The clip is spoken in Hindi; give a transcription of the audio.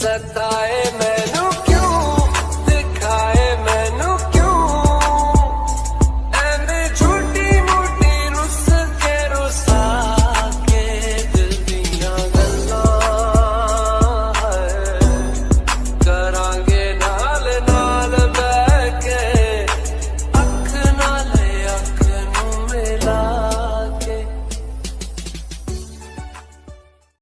सताए मैं।